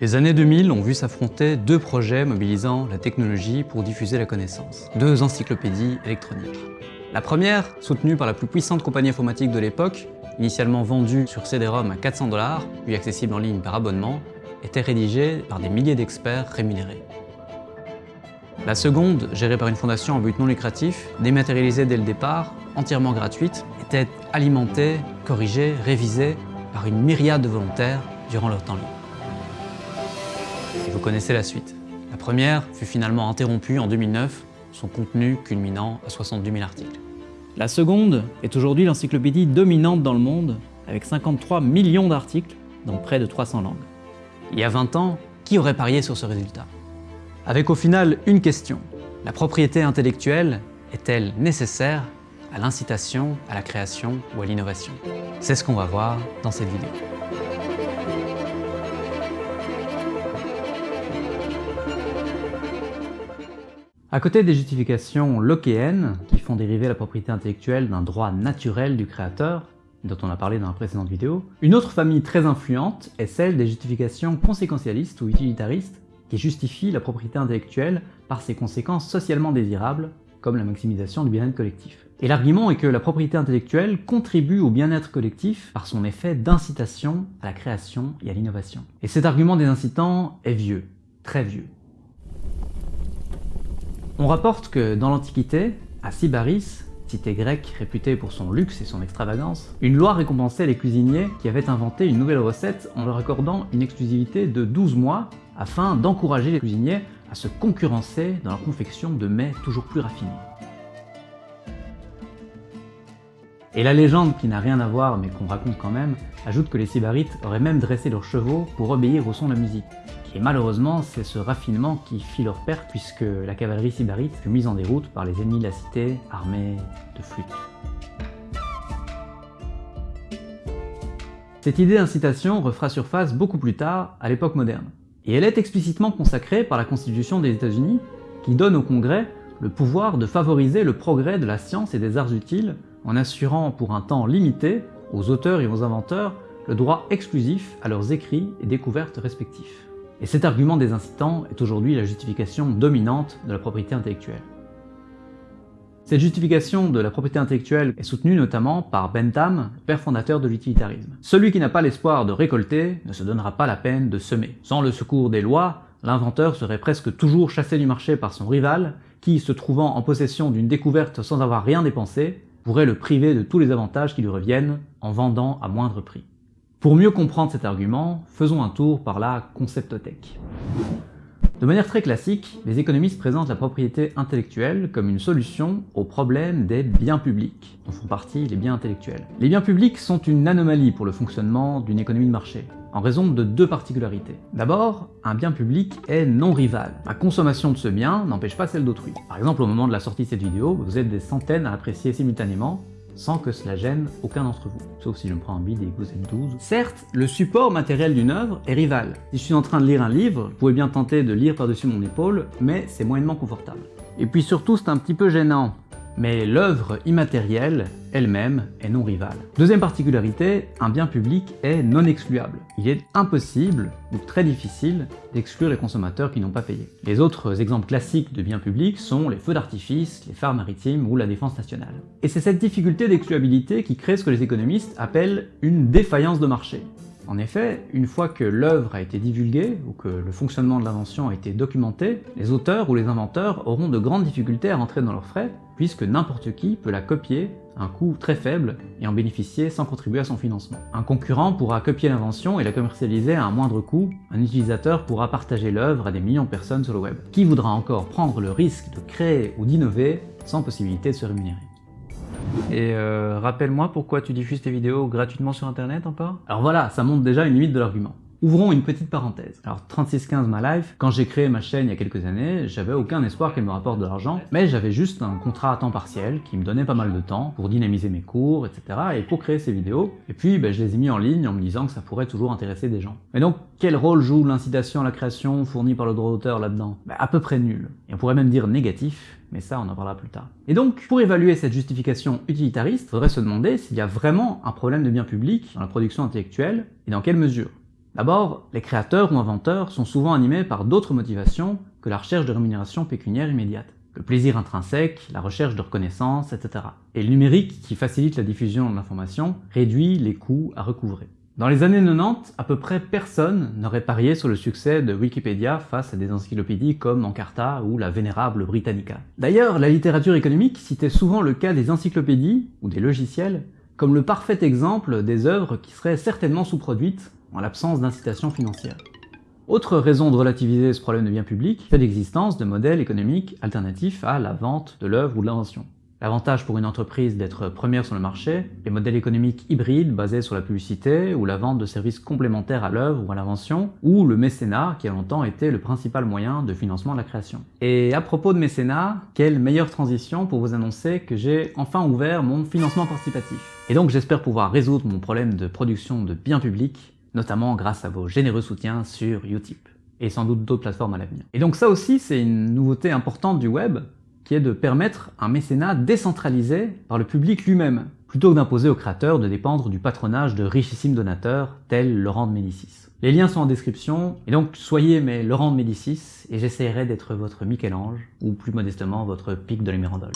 Les années 2000 ont vu s'affronter deux projets mobilisant la technologie pour diffuser la connaissance. Deux encyclopédies électroniques. La première, soutenue par la plus puissante compagnie informatique de l'époque, initialement vendue sur CD-ROM à 400 dollars, puis accessible en ligne par abonnement, était rédigée par des milliers d'experts rémunérés. La seconde, gérée par une fondation en but non lucratif, dématérialisée dès le départ, entièrement gratuite, était alimentée, corrigée, révisée par une myriade de volontaires durant leur temps libre. Et vous connaissez la suite. La première fut finalement interrompue en 2009, son contenu culminant à 62 000 articles. La seconde est aujourd'hui l'encyclopédie dominante dans le monde, avec 53 millions d'articles dans près de 300 langues. Il y a 20 ans, qui aurait parié sur ce résultat? Avec au final une question. La propriété intellectuelle est-elle nécessaire à l'incitation, à la création ou à l'innovation? C'est ce qu'on va voir dans cette vidéo. À côté des justifications lockéennes, qui font dériver la propriété intellectuelle d'un droit naturel du créateur, dont on a parlé dans la précédente vidéo, une autre famille très influente est celle des justifications conséquentialistes ou utilitaristes, qui justifient la propriété intellectuelle par ses conséquences socialement désirables, comme la maximisation du bien-être collectif. Et l'argument est que la propriété intellectuelle contribue au bien-être collectif par son effet d'incitation à la création et à l'innovation. Et cet argument des incitants est vieux, très vieux. On rapporte que dans l'Antiquité, à Sybaris, cité grecque réputée pour son luxe et son extravagance, une loi récompensait les cuisiniers qui avaient inventé une nouvelle recette en leur accordant une exclusivité de 12 mois afin d'encourager les cuisiniers à se concurrencer dans la confection de mets toujours plus raffinés. Et la légende, qui n'a rien à voir mais qu'on raconte quand même, ajoute que les Sybarites auraient même dressé leurs chevaux pour obéir au son de la musique. Et malheureusement, c'est ce raffinement qui fit leur perte puisque la cavalerie sybarite fut mise en déroute par les ennemis de la cité armés de flûtes. Cette idée d'incitation refera surface beaucoup plus tard, à l'époque moderne. Et elle est explicitement consacrée par la Constitution des États-Unis, qui donne au Congrès le pouvoir de favoriser le progrès de la science et des arts utiles en assurant pour un temps limité aux auteurs et aux inventeurs le droit exclusif à leurs écrits et découvertes respectifs. Et cet argument des incitants est aujourd'hui la justification dominante de la propriété intellectuelle. Cette justification de la propriété intellectuelle est soutenue notamment par Bentham, père fondateur de l'utilitarisme. Celui qui n'a pas l'espoir de récolter ne se donnera pas la peine de semer. Sans le secours des lois, l'inventeur serait presque toujours chassé du marché par son rival, qui, se trouvant en possession d'une découverte sans avoir rien dépensé, pourrait le priver de tous les avantages qui lui reviennent en vendant à moindre prix. Pour mieux comprendre cet argument, faisons un tour par la conceptothèque. De manière très classique, les économistes présentent la propriété intellectuelle comme une solution au problème des biens publics, dont font partie les biens intellectuels. Les biens publics sont une anomalie pour le fonctionnement d'une économie de marché, en raison de deux particularités. D'abord, un bien public est non rival. La consommation de ce bien n'empêche pas celle d'autrui. Par exemple, au moment de la sortie de cette vidéo, vous êtes des centaines à apprécier simultanément sans que cela gêne aucun d'entre vous, sauf si je me prends un bide et que vous êtes 12. Certes, le support matériel d'une œuvre est rival. Si je suis en train de lire un livre, vous pouvez bien tenter de lire par-dessus mon épaule, mais c'est moyennement confortable. Et puis surtout, c'est un petit peu gênant, mais l'œuvre immatérielle elle-même est non rivale. Deuxième particularité, un bien public est non excluable. Il est impossible ou très difficile d'exclure les consommateurs qui n'ont pas payé. Les autres exemples classiques de biens publics sont les feux d'artifice, les phares maritimes ou la défense nationale. Et c'est cette difficulté d'excluabilité qui crée ce que les économistes appellent une défaillance de marché. En effet, une fois que l'œuvre a été divulguée, ou que le fonctionnement de l'invention a été documenté, les auteurs ou les inventeurs auront de grandes difficultés à rentrer dans leurs frais, puisque n'importe qui peut la copier à un coût très faible et en bénéficier sans contribuer à son financement. Un concurrent pourra copier l'invention et la commercialiser à un moindre coût, un utilisateur pourra partager l'œuvre à des millions de personnes sur le web. Qui voudra encore prendre le risque de créer ou d'innover sans possibilité de se rémunérer? Et euh, rappelle-moi pourquoi tu diffuses tes vidéos gratuitement sur internet encore Alors voilà, ça montre déjà une limite de l'argument. Ouvrons une petite parenthèse. Alors 3615 ma life, quand j'ai créé ma chaîne il y a quelques années, j'avais aucun espoir qu'elle me rapporte de l'argent, mais j'avais juste un contrat à temps partiel qui me donnait pas mal de temps pour dynamiser mes cours, etc. et pour créer ces vidéos. Et puis ben, je les ai mis en ligne en me disant que ça pourrait toujours intéresser des gens. Mais donc quel rôle joue l'incitation à la création fournie par le droit d'auteur là-dedans? Ben, À peu près nul. Et on pourrait même dire négatif, mais ça on en parlera plus tard. Et donc, pour évaluer cette justification utilitariste, il faudrait se demander s'il y a vraiment un problème de bien public dans la production intellectuelle, et dans quelle mesure. D'abord, les créateurs ou inventeurs sont souvent animés par d'autres motivations que la recherche de rémunération pécuniaire immédiate. Le plaisir intrinsèque, la recherche de reconnaissance, etc. Et le numérique, qui facilite la diffusion de l'information, réduit les coûts à recouvrer. Dans les années 90, à peu près personne n'aurait parié sur le succès de Wikipédia face à des encyclopédies comme Encarta ou la vénérable Britannica. D'ailleurs, la littérature économique citait souvent le cas des encyclopédies, ou des logiciels, comme le parfait exemple des œuvres qui seraient certainement sous-produites en l'absence d'incitation financière. Autre raison de relativiser ce problème de bien public, c'est l'existence de modèles économiques alternatifs à la vente de l'œuvre ou de l'invention. L'avantage pour une entreprise d'être première sur le marché, les modèles économiques hybrides basés sur la publicité ou la vente de services complémentaires à l'œuvre ou à l'invention, ou le mécénat qui a longtemps été le principal moyen de financement de la création. Et à propos de mécénat, quelle meilleure transition pour vous annoncer que j'ai enfin ouvert mon financement participatif? Et donc j'espère pouvoir résoudre mon problème de production de biens publics, notamment grâce à vos généreux soutiens sur Utip et sans doute d'autres plateformes à l'avenir. Et donc ça aussi, c'est une nouveauté importante du web, qui est de permettre un mécénat décentralisé par le public lui-même, plutôt que d'imposer aux créateurs de dépendre du patronage de richissimes donateurs tels Laurent de Médicis. Les liens sont en description, et donc soyez mes Laurent de Médicis, et j'essaierai d'être votre Michel-Ange, ou plus modestement votre Pic de la Mirandole.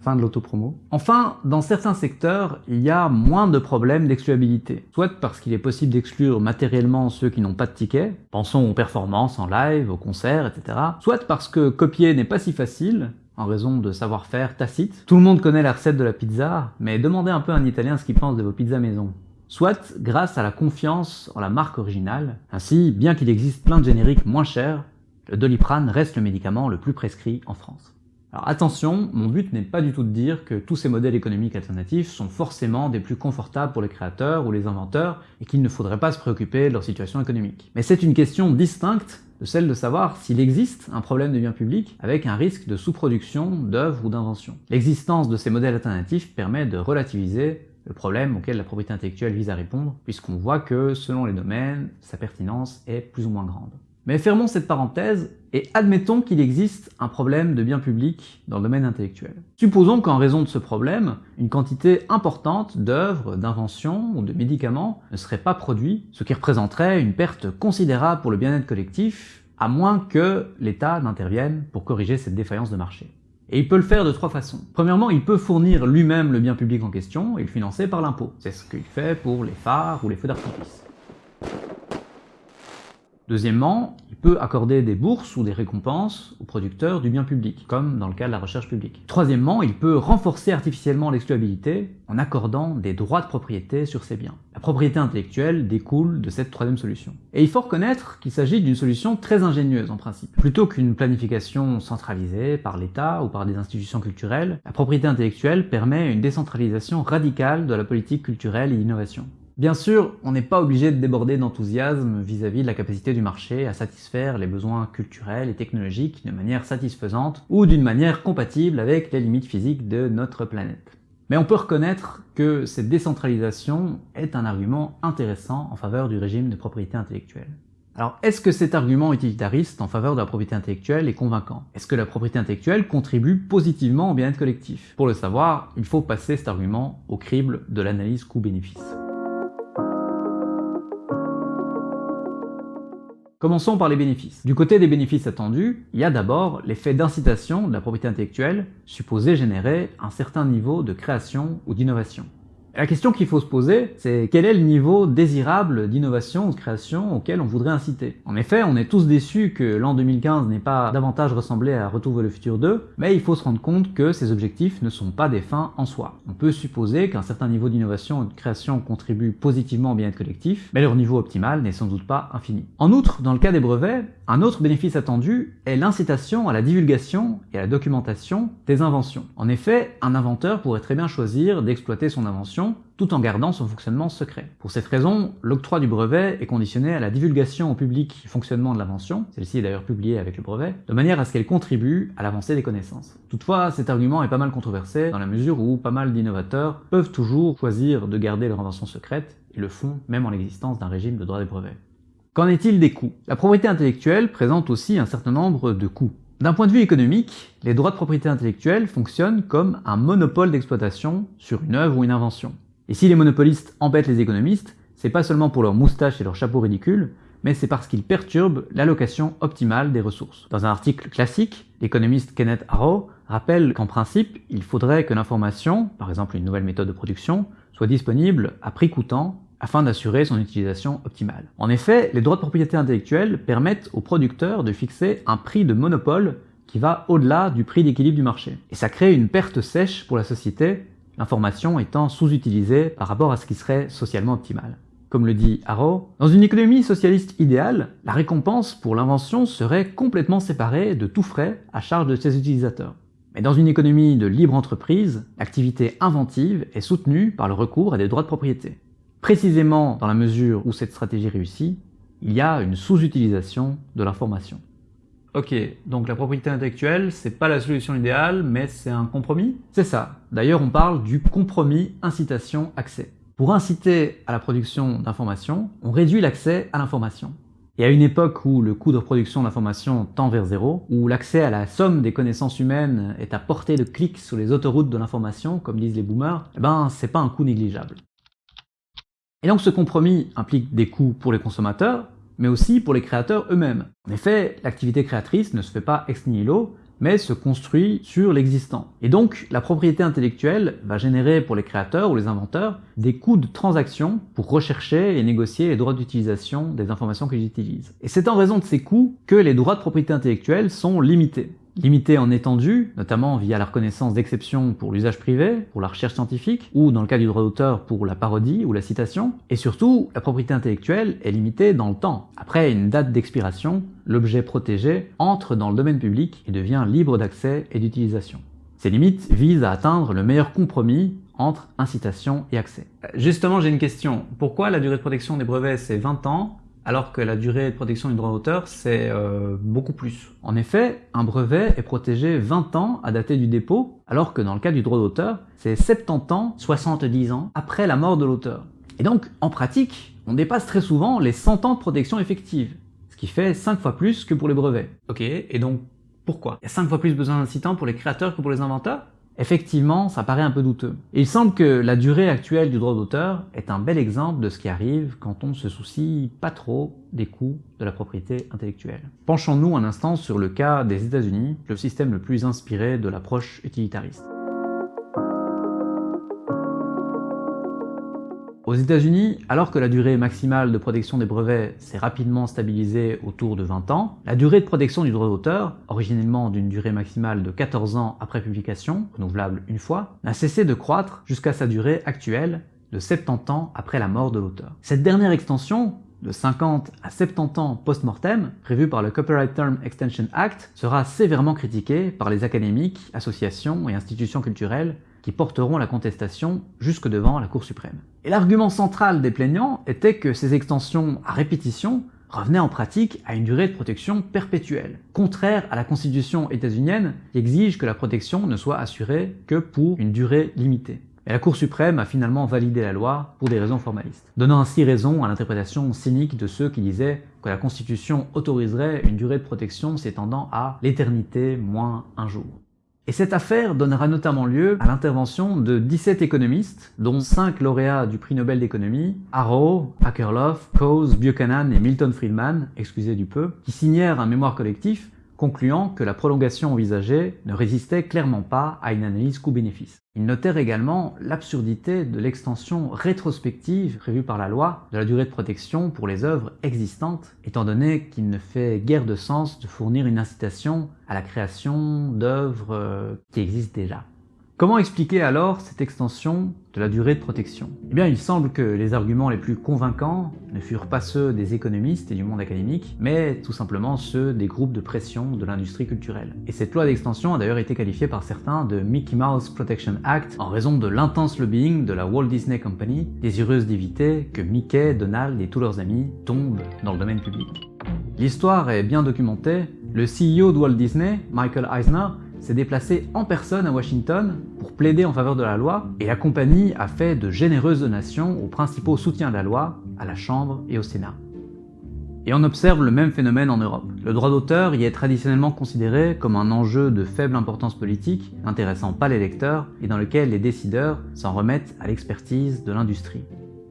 Fin de l'autopromo. Enfin, dans certains secteurs, il y a moins de problèmes d'excluabilité. Soit parce qu'il est possible d'exclure matériellement ceux qui n'ont pas de ticket, pensons aux performances en live, aux concerts, etc. Soit parce que copier n'est pas si facile, en raison de savoir-faire tacite. Tout le monde connaît la recette de la pizza, mais demandez un peu à un Italien ce qu'il pense de vos pizzas maison. Soit grâce à la confiance en la marque originale. Ainsi, bien qu'il existe plein de génériques moins chers, le Doliprane reste le médicament le plus prescrit en France. Alors attention, mon but n'est pas du tout de dire que tous ces modèles économiques alternatifs sont forcément des plus confortables pour les créateurs ou les inventeurs et qu'il ne faudrait pas se préoccuper de leur situation économique. Mais c'est une question distincte de celle de savoir s'il existe un problème de bien public avec un risque de sous-production d'œuvres ou d'inventions. L'existence de ces modèles alternatifs permet de relativiser le problème auquel la propriété intellectuelle vise à répondre, puisqu'on voit que, selon les domaines, sa pertinence est plus ou moins grande. Mais fermons cette parenthèse et admettons qu'il existe un problème de bien public dans le domaine intellectuel. Supposons qu'en raison de ce problème, une quantité importante d'œuvres, d'inventions ou de médicaments ne serait pas produit, ce qui représenterait une perte considérable pour le bien-être collectif, à moins que l'État n'intervienne pour corriger cette défaillance de marché. Et il peut le faire de trois façons. Premièrement, il peut fournir lui-même le bien public en question et le financer par l'impôt. C'est ce qu'il fait pour les phares ou les feux d'artifice. Deuxièmement, il peut accorder des bourses ou des récompenses aux producteurs du bien public, comme dans le cas de la recherche publique. Troisièmement, il peut renforcer artificiellement l'excluabilité en accordant des droits de propriété sur ces biens. La propriété intellectuelle découle de cette troisième solution. Et il faut reconnaître qu'il s'agit d'une solution très ingénieuse en principe. Plutôt qu'une planification centralisée par l'État ou par des institutions culturelles, la propriété intellectuelle permet une décentralisation radicale de la politique culturelle et d'innovation. Bien sûr, on n'est pas obligé de déborder d'enthousiasme vis-à-vis de la capacité du marché à satisfaire les besoins culturels et technologiques de manière satisfaisante ou d'une manière compatible avec les limites physiques de notre planète. Mais on peut reconnaître que cette décentralisation est un argument intéressant en faveur du régime de propriété intellectuelle. Alors, est-ce que cet argument utilitariste en faveur de la propriété intellectuelle est convaincant? Est-ce que la propriété intellectuelle contribue positivement au bien-être collectif? Pour le savoir, il faut passer cet argument au crible de l'analyse coût-bénéfice. Commençons par les bénéfices. Du côté des bénéfices attendus, il y a d'abord l'effet d'incitation de la propriété intellectuelle supposé générer un certain niveau de création ou d'innovation. La question qu'il faut se poser, c'est quel est le niveau désirable d'innovation ou de création auquel on voudrait inciter En effet, on est tous déçus que l'an 2015 n'ait pas davantage ressemblé à Retour vers le futur 2, mais il faut se rendre compte que ces objectifs ne sont pas des fins en soi. On peut supposer qu'un certain niveau d'innovation et de création contribue positivement au bien-être collectif, mais leur niveau optimal n'est sans doute pas infini. En outre, dans le cas des brevets, un autre bénéfice attendu est l'incitation à la divulgation et à la documentation des inventions. En effet, un inventeur pourrait très bien choisir d'exploiter son invention tout en gardant son fonctionnement secret. Pour cette raison, l'octroi du brevet est conditionné à la divulgation au public du fonctionnement de l'invention, celle-ci est d'ailleurs publiée avec le brevet, de manière à ce qu'elle contribue à l'avancée des connaissances. Toutefois, cet argument est pas mal controversé dans la mesure où pas mal d'innovateurs peuvent toujours choisir de garder leur invention secrète et le font même en l'existence d'un régime de droit des brevets. Qu'en est-il des coûts? La propriété intellectuelle présente aussi un certain nombre de coûts. D'un point de vue économique, les droits de propriété intellectuelle fonctionnent comme un monopole d'exploitation sur une œuvre ou une invention. Et si les monopolistes embêtent les économistes, c'est pas seulement pour leurs moustaches et leurs chapeaux ridicules, mais c'est parce qu'ils perturbent l'allocation optimale des ressources. Dans un article classique, l'économiste Kenneth Arrow rappelle qu'en principe, il faudrait que l'information, par exemple une nouvelle méthode de production, soit disponible à prix coûtant afin d'assurer son utilisation optimale. En effet, les droits de propriété intellectuelle permettent aux producteurs de fixer un prix de monopole qui va au-delà du prix d'équilibre du marché. Et ça crée une perte sèche pour la société, l'information étant sous-utilisée par rapport à ce qui serait socialement optimal. Comme le dit Arrow, dans une économie socialiste idéale, la récompense pour l'invention serait complètement séparée de tout frais à charge de ses utilisateurs. Mais dans une économie de libre entreprise, l'activité inventive est soutenue par le recours à des droits de propriété. Précisément dans la mesure où cette stratégie réussit, il y a une sous-utilisation de l'information. Ok, donc la propriété intellectuelle, c'est pas la solution idéale, mais c'est un compromis? C'est ça. D'ailleurs, on parle du compromis incitation-accès. Pour inciter à la production d'informations, on réduit l'accès à l'information. Et à une époque où le coût de production d'informations tend vers zéro, où l'accès à la somme des connaissances humaines est à portée de clic sur les autoroutes de l'information, comme disent les boomers, eh ben c'est pas un coût négligeable. Et donc ce compromis implique des coûts pour les consommateurs, mais aussi pour les créateurs eux-mêmes. En effet, l'activité créatrice ne se fait pas ex nihilo, mais se construit sur l'existant. Et donc, la propriété intellectuelle va générer pour les créateurs ou les inventeurs des coûts de transaction pour rechercher et négocier les droits d'utilisation des informations qu'ils utilisent. Et c'est en raison de ces coûts que les droits de propriété intellectuelle sont limités limité en étendue, notamment via la reconnaissance d'exceptions pour l'usage privé, pour la recherche scientifique, ou dans le cas du droit d'auteur pour la parodie ou la citation. Et surtout, la propriété intellectuelle est limitée dans le temps. Après une date d'expiration, l'objet protégé entre dans le domaine public et devient libre d'accès et d'utilisation. Ces limites visent à atteindre le meilleur compromis entre incitation et accès. Justement, j'ai une question. Pourquoi la durée de protection des brevets c'est 20 ans alors que la durée de protection du droit d'auteur, c'est euh, beaucoup plus. En effet, un brevet est protégé 20 ans à dater du dépôt, alors que dans le cas du droit d'auteur, c'est 70 ans, 70 ans après la mort de l'auteur. Et donc, en pratique, on dépasse très souvent les 100 ans de protection effective, ce qui fait 5 fois plus que pour les brevets. Ok, et donc pourquoi? Il y a 5 fois plus besoin d'incitants pour les créateurs que pour les inventeurs? Effectivement, ça paraît un peu douteux. il semble que la durée actuelle du droit d'auteur est un bel exemple de ce qui arrive quand on se soucie pas trop des coûts de la propriété intellectuelle. Penchons-nous un instant sur le cas des États-Unis, le système le plus inspiré de l'approche utilitariste. Aux États-Unis, alors que la durée maximale de protection des brevets s'est rapidement stabilisée autour de 20 ans, la durée de protection du droit d'auteur, originellement d'une durée maximale de 14 ans après publication, renouvelable une fois, n'a cessé de croître jusqu'à sa durée actuelle de 70 ans après la mort de l'auteur. Cette dernière extension, de 50 à 70 ans post-mortem, prévue par le Copyright Term Extension Act, sera sévèrement critiquée par les académiques, associations et institutions culturelles porteront la contestation jusque devant la Cour suprême. Et l'argument central des plaignants était que ces extensions à répétition revenaient en pratique à une durée de protection perpétuelle, contraire à la constitution états-unienne qui exige que la protection ne soit assurée que pour une durée limitée. Et la Cour suprême a finalement validé la loi pour des raisons formalistes, donnant ainsi raison à l'interprétation cynique de ceux qui disaient que la Constitution autoriserait une durée de protection s'étendant à l'éternité moins un jour. Et cette affaire donnera notamment lieu à l'intervention de 17 économistes, dont 5 lauréats du prix Nobel d'économie, Arrow, Akerlof, Coase, Buchanan et Milton Friedman, excusez du peu, qui signèrent un mémoire collectif concluant que la prolongation envisagée ne résistait clairement pas à une analyse coût-bénéfice. Ils notèrent également l'absurdité de l'extension rétrospective prévue par la loi de la durée de protection pour les œuvres existantes, étant donné qu'il ne fait guère de sens de fournir une incitation à la création d'œuvres euh, qui existent déjà. Comment expliquer alors cette extension de la durée de protection? Eh bien, il semble que les arguments les plus convaincants ne furent pas ceux des économistes et du monde académique, mais tout simplement ceux des groupes de pression de l'industrie culturelle. Et cette loi d'extension a d'ailleurs été qualifiée par certains de Mickey Mouse Protection Act en raison de l'intense lobbying de la Walt Disney Company, désireuse d'éviter que Mickey, Donald et tous leurs amis tombent dans le domaine public. L'histoire est bien documentée, le CEO de Walt Disney, Michael Eisner, s'est déplacé en personne à Washington pour plaider en faveur de la loi, et la compagnie a fait de généreuses donations aux principaux soutiens de la loi, à la Chambre et au Sénat. Et on observe le même phénomène en Europe. Le droit d'auteur y est traditionnellement considéré comme un enjeu de faible importance politique, n'intéressant pas les lecteurs, et dans lequel les décideurs s'en remettent à l'expertise de l'industrie.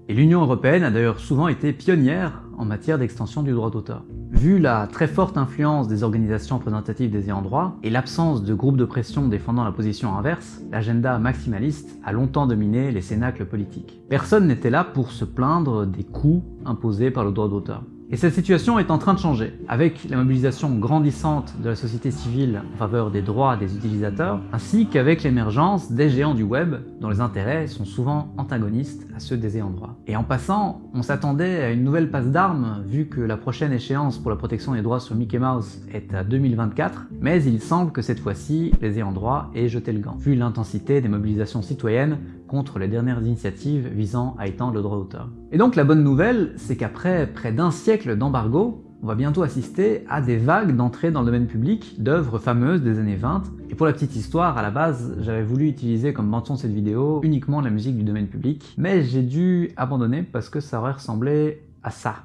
Et l'Union Européenne a d'ailleurs souvent été pionnière en matière d'extension du droit d'auteur. Vu la très forte influence des organisations représentatives des ayants droit et l'absence de groupes de pression défendant la position inverse, l'agenda maximaliste a longtemps dominé les cénacles politiques. Personne n'était là pour se plaindre des coûts imposés par le droit d'auteur. Et cette situation est en train de changer, avec la mobilisation grandissante de la société civile en faveur des droits des utilisateurs, ainsi qu'avec l'émergence des géants du web, dont les intérêts sont souvent antagonistes à ceux des ayants droit. Et en passant, on s'attendait à une nouvelle passe d'armes, vu que la prochaine échéance pour la protection des droits sur Mickey Mouse est à 2024, mais il semble que cette fois-ci, les ayants droit aient jeté le gant, vu l'intensité des mobilisations citoyennes contre les dernières initiatives visant à étendre le droit d'auteur. Et donc la bonne nouvelle, c'est qu'après près d'un siècle d'embargo, on va bientôt assister à des vagues d'entrée dans le domaine public d'œuvres fameuses des années 20. Et pour la petite histoire, à la base, j'avais voulu utiliser comme de cette vidéo uniquement la musique du domaine public, mais j'ai dû abandonner parce que ça aurait ressemblé à ça.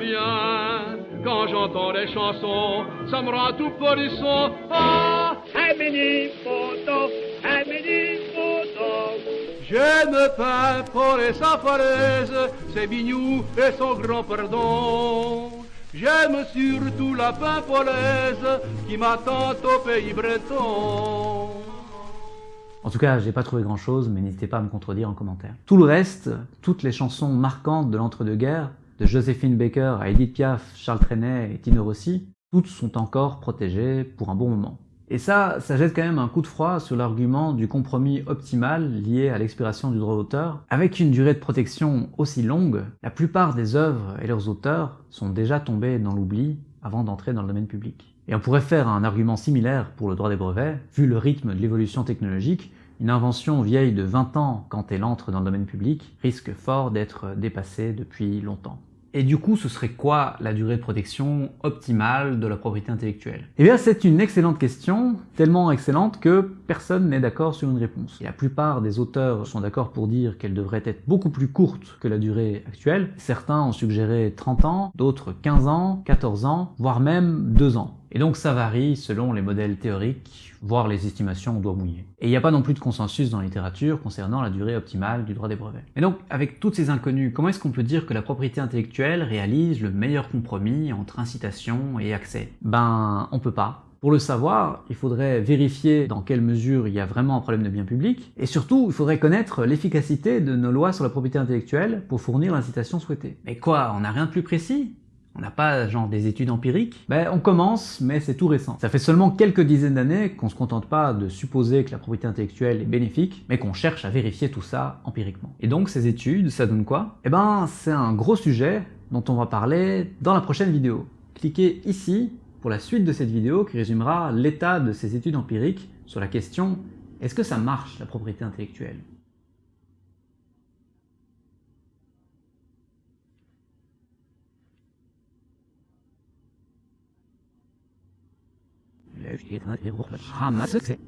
Viens. Quand j'entends les chansons, ça me rend tout polisson. Ah, Je peins les Bignou et son grand pardon. J'aime surtout la qui m'attend au pays breton. En tout cas, j'ai pas trouvé grand chose, mais n'hésitez pas à me contredire en commentaire. Tout le reste, toutes les chansons marquantes de l'entre-deux-guerres, de Joséphine Baker à Edith Piaf, Charles Trenet et Tino Rossi, toutes sont encore protégées pour un bon moment. Et ça, ça jette quand même un coup de froid sur l'argument du compromis optimal lié à l'expiration du droit d'auteur. Avec une durée de protection aussi longue, la plupart des œuvres et leurs auteurs sont déjà tombés dans l'oubli avant d'entrer dans le domaine public. Et on pourrait faire un argument similaire pour le droit des brevets, vu le rythme de l'évolution technologique, une invention vieille de 20 ans quand elle entre dans le domaine public risque fort d'être dépassée depuis longtemps. Et du coup, ce serait quoi la durée de protection optimale de la propriété intellectuelle? Eh bien, c'est une excellente question, tellement excellente que personne n'est d'accord sur une réponse. Et la plupart des auteurs sont d'accord pour dire qu'elle devrait être beaucoup plus courte que la durée actuelle. Certains ont suggéré 30 ans, d'autres 15 ans, 14 ans, voire même 2 ans. Et donc ça varie selon les modèles théoriques, voire les estimations au doigt mouillé. Et il n'y a pas non plus de consensus dans la littérature concernant la durée optimale du droit des brevets. Et donc, avec toutes ces inconnues, comment est-ce qu'on peut dire que la propriété intellectuelle réalise le meilleur compromis entre incitation et accès? Ben, on peut pas. Pour le savoir, il faudrait vérifier dans quelle mesure il y a vraiment un problème de bien public, et surtout, il faudrait connaître l'efficacité de nos lois sur la propriété intellectuelle pour fournir l'incitation souhaitée. Mais quoi, on n'a rien de plus précis? On n'a pas genre des études empiriques Ben on commence, mais c'est tout récent. Ça fait seulement quelques dizaines d'années qu'on se contente pas de supposer que la propriété intellectuelle est bénéfique, mais qu'on cherche à vérifier tout ça empiriquement. Et donc ces études, ça donne quoi? Eh ben c'est un gros sujet dont on va parler dans la prochaine vidéo. Cliquez ici pour la suite de cette vidéo qui résumera l'état de ces études empiriques sur la question est-ce que ça marche la propriété intellectuelle? Läuft hier gerade hier hoch mit Hammer 60.